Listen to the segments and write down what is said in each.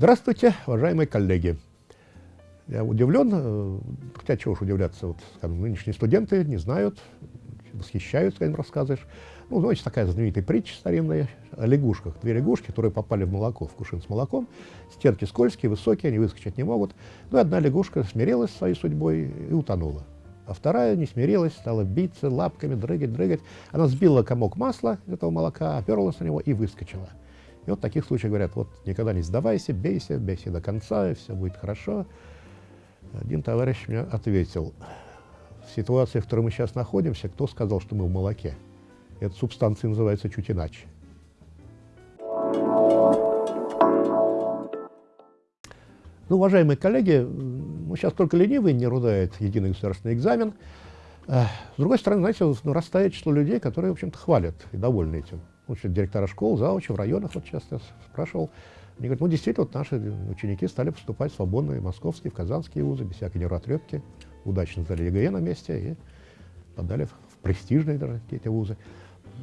Здравствуйте, уважаемые коллеги. Я удивлен, э, хотя чего уж удивляться, вот, скажем, нынешние студенты не знают, восхищаются, когда им рассказываешь. Ну, знаете, такая знаменитая притча старинная о лягушках. Две лягушки, которые попали в молоко, в кувшин с молоком, стенки скользкие, высокие, они выскочить не могут. Ну, одна лягушка смирилась своей судьбой и утонула. А вторая не смирилась, стала биться лапками, дрыгать, дрыгать. Она сбила комок масла из этого молока, оперлась на него и выскочила. И вот в таких случаях говорят, вот никогда не сдавайся, бейся, бейся до конца, и все будет хорошо. Один товарищ мне ответил, в ситуации, в которой мы сейчас находимся, кто сказал, что мы в молоке? Эта субстанция называется чуть иначе. Ну, уважаемые коллеги, ну, сейчас только ленивый не рудает единый государственный экзамен. С другой стороны, знаете, ну, растает число людей, которые, в общем-то, хвалят и довольны этим. Ну, директора школ, заучи в районах, вот сейчас я спрашивал, они говорят, ну, действительно, вот наши ученики стали поступать в свободные московские, в казанские вузы, без всякой нервотрепки, удачно сдали ЕГЭ на месте и подали в престижные даже какие-то вузы.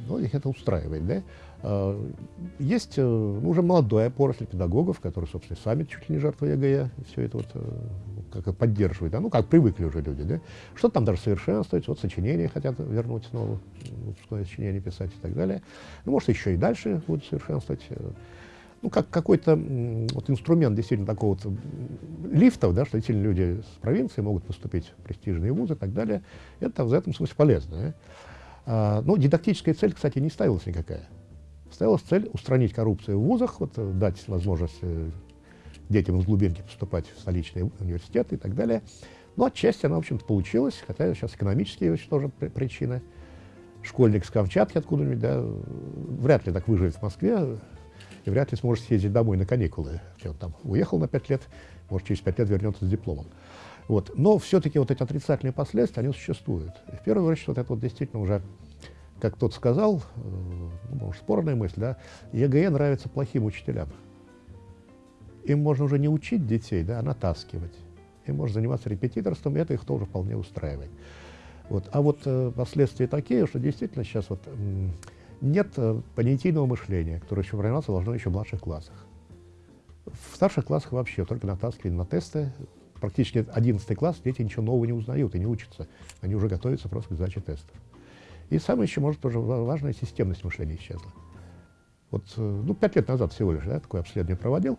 Ну, их это устраивает, да. А, есть э, уже молодая поросль педагогов, которые, собственно, сами чуть ли не жертвы ЕГЭ, все это вот э, как поддерживают, да, ну, как привыкли уже люди, да. Что-то там даже совершенствуется, вот сочинения хотят вернуть снова, выпускное сочинение писать и так далее. Ну, может, еще и дальше будут совершенствовать ну, как какой-то вот инструмент действительно такого вот лифтов, да, что действительно люди с провинции могут поступить в престижные вузы и так далее, это в этом смысле полезно. Да? А, но дидактическая цель, кстати, не ставилась никакая. Ставилась цель устранить коррупцию в вузах, вот, дать возможность э, детям из глубинки поступать в столичные университеты и так далее. Но отчасти она, в общем-то, получилась, хотя сейчас экономические тоже причины. Школьник с Камчатки откуда-нибудь, да, вряд ли так выживет в Москве, и вряд ли сможет съездить домой на каникулы. Он там уехал на пять лет, может, через пять лет вернется с дипломом. Вот. Но все-таки вот эти отрицательные последствия, они существуют. И в первую очередь, вот это вот действительно уже, как тот сказал, э, ну, может, спорная мысль, да, ЕГЭ нравится плохим учителям. Им можно уже не учить детей, да, а натаскивать. Им можно заниматься репетиторством, и это их тоже вполне устраивает. Вот. А вот э, последствия такие, что действительно сейчас вот нет э, понятийного мышления, которое еще формироваться должно еще в младших классах. В старших классах вообще только натаскивали на тесты. Практически 11 класс дети ничего нового не узнают и не учатся. Они уже готовятся просто к сдаче тестов. И самое еще, может, тоже важная системность мышления исчезла. Вот, э, ну, пять лет назад всего лишь, да, такое обследование проводил.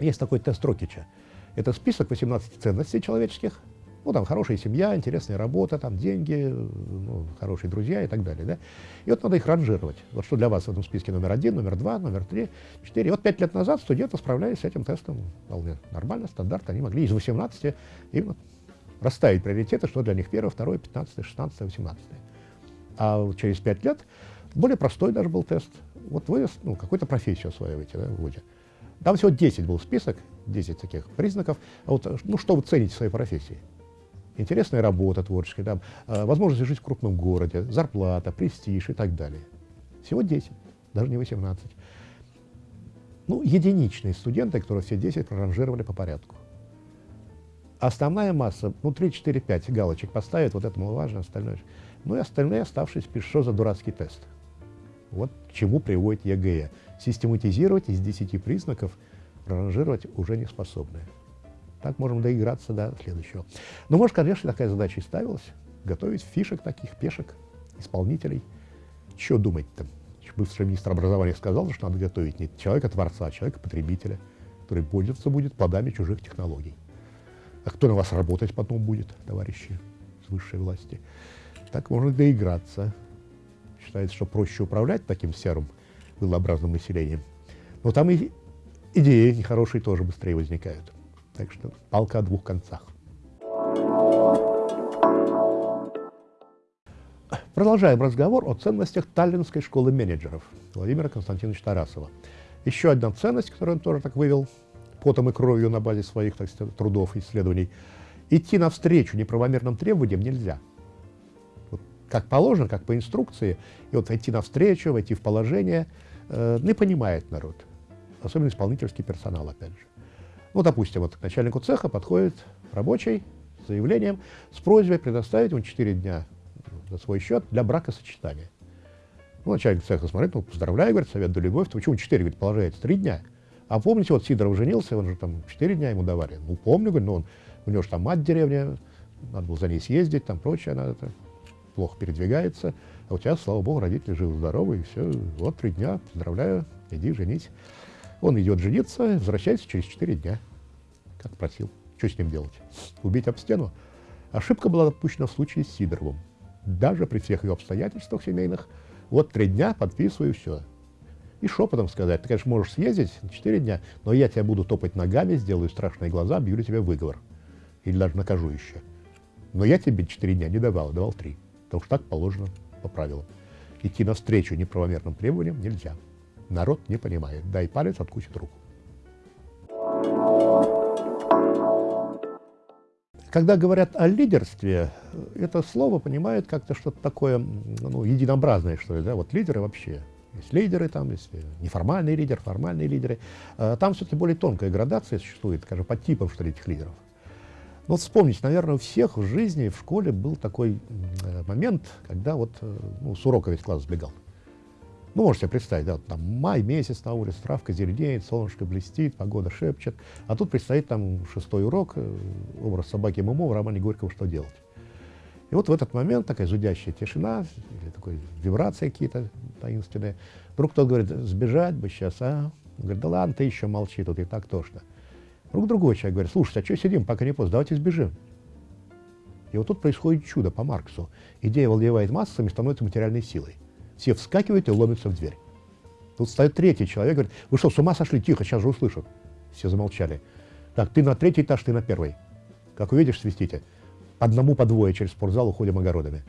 Есть такой тест Рокича. Это список 18 ценностей человеческих, ну, там хорошая семья, интересная работа, там деньги, ну, хорошие друзья и так далее. Да? И вот надо их ранжировать. Вот что для вас в этом списке номер один, номер два, номер три, четыре. И вот пять лет назад студенты справлялись с этим тестом вполне нормально, стандарт. Они могли из 18 именно расставить приоритеты, что для них первое, второе, пятнадцатое, шестнадцатое, восемнадцатое. А через пять лет более простой даже был тест. Вот вы ну, какую-то профессию осваиваете да, в ВУЗе. Там всего 10 был список, 10 таких признаков. А вот, ну, что вы цените в своей профессии? Интересная работа творческая, там, э, возможность жить в крупном городе, зарплата, престиж и так далее. Всего 10, даже не 18. Ну, единичные студенты, которые все 10 проранжировали по порядку. Основная масса, ну, 3, 4, 5 галочек поставят, вот это маловажно, остальное. Ну и остальные оставшиеся пишут, что за дурацкий тест. Вот к чему приводит ЕГЭ. Систематизировать из 10 признаков, проранжировать уже не способны. Так можем доиграться до следующего. Но, может, конечно, такая задача и ставилась. Готовить фишек таких, пешек, исполнителей. Что думать-то? Бывший министр образования сказал, что надо готовить не человека-творца, а человека-потребителя, который пользоваться будет плодами чужих технологий. А кто на вас работать потом будет, товарищи с высшей власти? Так можно доиграться. Считается, что проще управлять таким серым, вылообразным населением. Но там и идеи нехорошие тоже быстрее возникают. Так что палка о двух концах. Продолжаем разговор о ценностях Таллинской школы менеджеров Владимира Константиновича Тарасова. Еще одна ценность, которую он тоже так вывел потом и кровью на базе своих так сказать, трудов и исследований. Идти навстречу неправомерным требованиям нельзя. Вот как положено, как по инструкции, и вот идти навстречу, войти в положение, э, не понимает народ. Особенно исполнительский персонал, опять же. Ну, допустим, вот к начальнику цеха подходит рабочий с заявлением, с просьбой предоставить ему 4 дня за свой счет для бракосочетания. Ну, начальник цеха смотрит, ну, поздравляю, говорит, совет да любовь, то почему 4, говорит, положается 3 дня. А помните, вот Сидоров женился, он же там 4 дня ему давали. Ну, помню, говорю, но он, у него же там мать деревня, надо было за ней съездить, там прочее, она это, плохо передвигается. А у тебя, слава богу, родители живы-здоровы, и все, вот три дня, поздравляю, иди женись. Он идет жениться, возвращается через 4 дня, как просил. Что с ним делать? Убить об стену? Ошибка была допущена в случае с Сидоровым. Даже при всех ее обстоятельствах семейных, вот три дня, подписываю, все. И шепотом сказать, ты, конечно, можешь съездить на 4 дня, но я тебя буду топать ногами, сделаю страшные глаза, объявлю тебе выговор. Или даже накажу еще. Но я тебе 4 дня не давал, давал 3. Потому что так положено по правилам. Идти навстречу неправомерным требованиям нельзя. Народ не понимает. Дай палец, откусит руку. Когда говорят о лидерстве, это слово понимают как-то что-то такое ну, единообразное, что ли, да, вот лидеры вообще. Есть лидеры там, есть неформальные лидеры, формальные лидеры. А там все-таки более тонкая градация существует, скажем, по типам, что ли, этих лидеров. Ну, вот вспомните, наверное, у всех в жизни, в школе был такой э, момент, когда вот э, ну, с урока весь класс сбегал. Ну, можете представить, да, там май месяц на улице, травка зеленеет, солнышко блестит, погода шепчет, а тут предстоит там шестой урок, э, образ собаки Мумо в романе Горького «Что делать?». И вот в этот момент такая зудящая тишина, или такой вибрации какие-то таинственные. Вдруг кто-то говорит, сбежать бы сейчас, а? Он говорит, да ладно, ты еще молчи, тут и так тошно. Вдруг другой человек говорит, слушайте, а что сидим, пока не поздно, давайте сбежим. И вот тут происходит чудо по Марксу. Идея владевает массами, становится материальной силой. Все вскакивают и ломятся в дверь. Тут стоит третий человек, говорит, вы что, с ума сошли? Тихо, сейчас же услышу. Все замолчали. Так, ты на третий этаж, ты на первый. Как увидишь, свистите. Одному по двое через спортзал уходим огородами.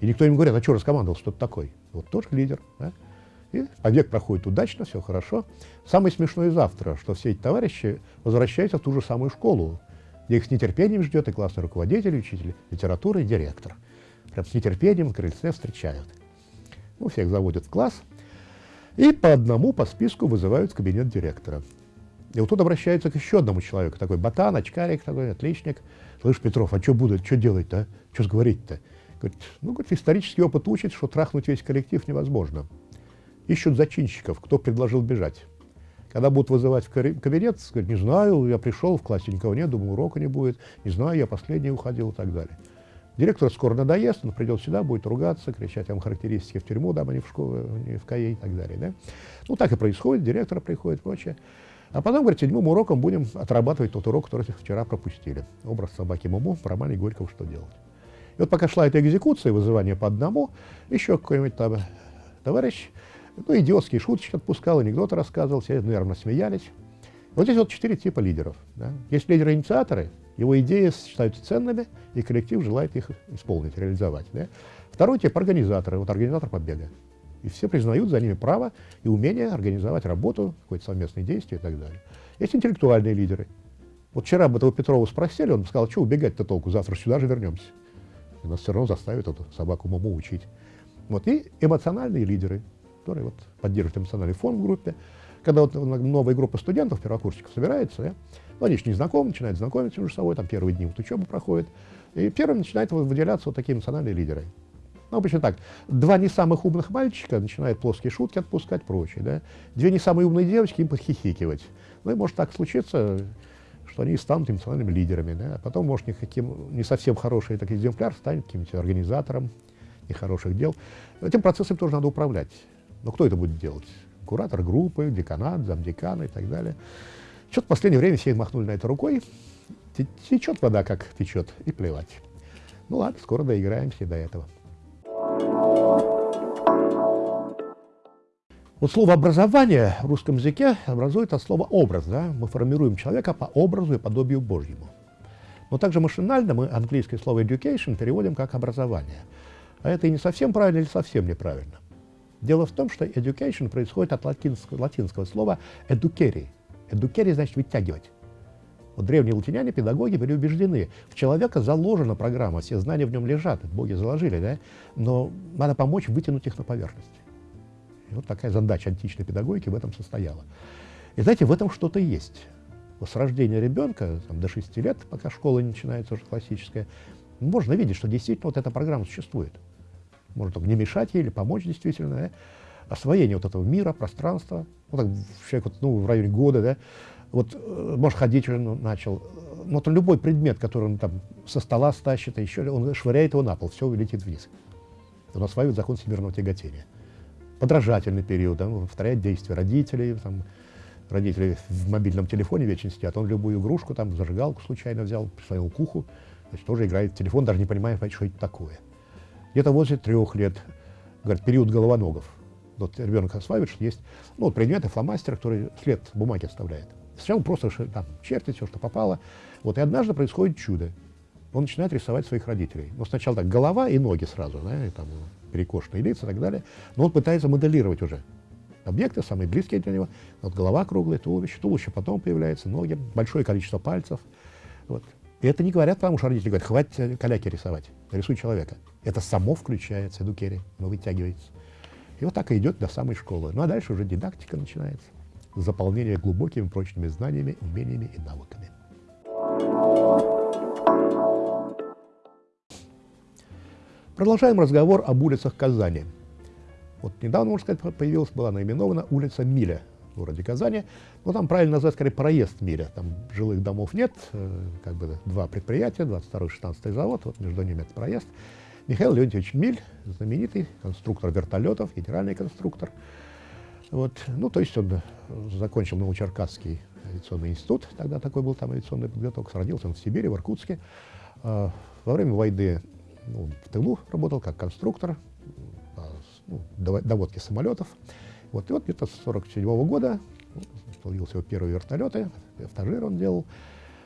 И никто им говорит, а что раскомандовал, что ты такой? Вот тоже лидер. Да? И побег проходит удачно, все хорошо. Самое смешное завтра, что все эти товарищи возвращаются в ту же самую школу, где их с нетерпением ждет и классный руководитель, учитель литературы, и директор. Прям с нетерпением в крыльце встречают. Ну, всех заводят в класс, и по одному по списку вызывают в кабинет директора. И вот тут обращается к еще одному человеку, такой ботан, очкарик такой, отличник. Слышь, Петров, а что будет, что делать-то, а? Что говорить-то? Говорит, ну, говорит, исторический опыт учит, что трахнуть весь коллектив невозможно. Ищут зачинщиков, кто предложил бежать. Когда будут вызывать в кабинет, сказать, не знаю, я пришел, в классе никого нет, думаю, урока не будет, не знаю, я последний уходил и так далее. Директор скоро надоест, он придет сюда, будет ругаться, кричать вам характеристики в тюрьму, да, а не в школу, не в КАЕ и так далее. Да? Ну, так и происходит, директор приходит прочее. А потом, говорит, седьмым уроком будем отрабатывать тот урок, который вчера пропустили. Образ собаки Муму в романе Горького «Что делать?». И вот пока шла эта экзекуция, вызывание по одному, еще какой-нибудь там товарищ ну, идиотские шуточки отпускал, анекдоты рассказывал, все нервно смеялись. Вот здесь вот четыре типа лидеров. Да? Есть лидеры-инициаторы, его идеи считаются ценными, и коллектив желает их исполнить, реализовать. Да? Второй тип – организаторы, вот организатор побега. И все признают за ними право и умение организовать работу, какое-то совместное действие и так далее. Есть интеллектуальные лидеры. Вот вчера бы этого Петрова спросили, он сказал, что убегать-то толку, завтра сюда же вернемся. И нас все равно заставят эту собаку маму учить. Вот. И эмоциональные лидеры – которые вот поддерживают эмоциональный фон в группе. Когда вот новая группа студентов, первокурсников собирается, да, ну, они же не знакомы, начинают знакомиться между собой, там первые дни вот учебы проходят, и первым начинают выделяться вот такие эмоциональные лидеры. Ну, обычно так. Два не самых умных мальчика начинают плоские шутки отпускать, прочее, да. Две не самые умные девочки им подхихикивать. Ну, и может так случиться, что они станут эмоциональными лидерами, да. А потом, может, никаким, не совсем хороший такой экземпляр станет каким-нибудь организатором нехороших дел. Этим процессом тоже надо управлять. Но кто это будет делать? Куратор группы, деканат, замдекана и так далее. Что-то в последнее время все махнули на это рукой. Течет вода, как течет, и плевать. Ну ладно, скоро доиграемся до этого. Вот слово «образование» в русском языке образует от слова «образ». Да? Мы формируем человека по образу и подобию Божьему. Но также машинально мы английское слово «education» переводим как «образование». А это и не совсем правильно или совсем неправильно. Дело в том, что education происходит от латинского, латинского слова educere. Educere значит вытягивать. Вот древние латиняне, педагоги были убеждены, в человека заложена программа, все знания в нем лежат, боги заложили, да? но надо помочь вытянуть их на поверхность. И вот такая задача античной педагогики в этом состояла. И знаете, в этом что-то есть. Вот с рождения ребенка, там, до 6 лет, пока школа не начинается уже классическая, можно видеть, что действительно вот эта программа существует может не мешать ей или помочь действительно, да? освоение вот этого мира, пространства, ну, так, человек вот, ну, в районе года, да, вот, э, может, ходить уже начал. Ну, вот любой предмет, который он там со стола стащит, а еще он швыряет его на пол, все летит вниз. Он осваивает закон всемирного тяготения. Подражательный период, да, он повторяет действия родителей, там, родители в мобильном телефоне вечно сидят, он любую игрушку, там, зажигалку случайно взял, присвоил к уху, значит, тоже играет в телефон, даже не понимая, что это такое. Где-то возле трех лет, говорят, период головоногов. Вот ребенок что есть ну, вот предметы, фломастер, который след бумаги оставляет. Сначала просто там, чертит все, что попало. Вот, и однажды происходит чудо. Он начинает рисовать своих родителей. Ну, сначала так, голова и ноги сразу, да, и там перекошенные лица и так далее. Но он пытается моделировать уже объекты, самые близкие для него. Вот голова круглая, туловище, туловище потом появляется, ноги, большое количество пальцев. Вот. И это не говорят, потому что родители говорят, хватит э, каляки рисовать, рисуй человека. Это само включается, эдукери, оно вытягивается. И вот так и идет до самой школы. Ну а дальше уже дидактика начинается. Заполнение глубокими прочными знаниями, умениями и навыками. Продолжаем разговор об улицах Казани. Вот недавно, можно сказать, появилась, была наименована улица Миля городе Казани. Но там правильно назвать, скорее, проезд Миля. Там жилых домов нет, э, как бы два предприятия, 22-й, 16 завод, вот между ними этот проезд. Михаил Леонтьевич Миль, знаменитый конструктор вертолетов, генеральный конструктор. Вот. Ну, то есть он э, закончил Новочеркасский авиационный институт, тогда такой был там авиационный подготовка, родился он в Сибири, в Иркутске. А, во время войны ну, в тылу работал как конструктор, ну, доводки самолетов. Вот, и вот где-то с 1947 года появился его первые вертолеты, автожир он делал.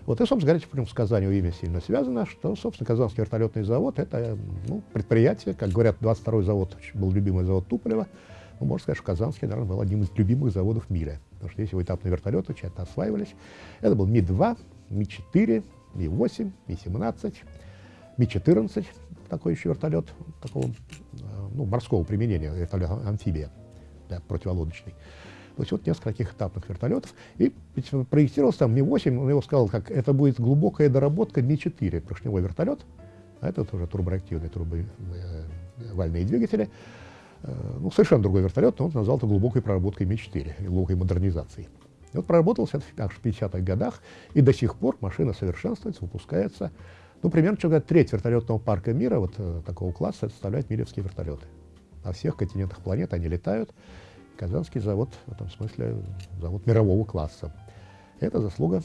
Вот, и, собственно говоря, прям с Казанью имя сильно связано, что, собственно, Казанский вертолетный завод – это ну, предприятие, как говорят, 22-й завод был любимый завод Туполева, ну, можно сказать, что Казанский, наверное, был одним из любимых заводов в мире, потому что здесь его этапные вертолеты тщательно осваивались. Это был Ми-2, Ми-4, Ми-8, Ми-17, Ми-14, такой еще вертолет, такого ну, морского применения, вертолет амфибия, да, противолодочный. То есть вот несколько таких этапных вертолетов. И проектировался там Ми-8, он его сказал, как это будет глубокая доработка Ми-4, поршневой вертолет, а это тоже турбореактивные турбовальные двигатели. Э, ну, совершенно другой вертолет, но он назвал это глубокой проработкой Ми-4, глубокой модернизацией. И вот проработался это в 50-х годах, и до сих пор машина совершенствуется, выпускается. Ну, примерно, что говорят, треть вертолетного парка мира вот э, такого класса составляют милевские вертолеты. На всех континентах планеты они летают. Казанский завод в этом смысле завод мирового класса. Это заслуга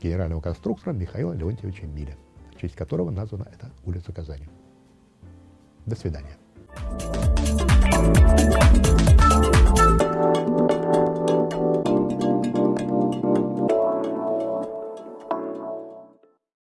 генерального конструктора Михаила Леонтьевича Миля, в честь которого названа эта улица Казани. До свидания.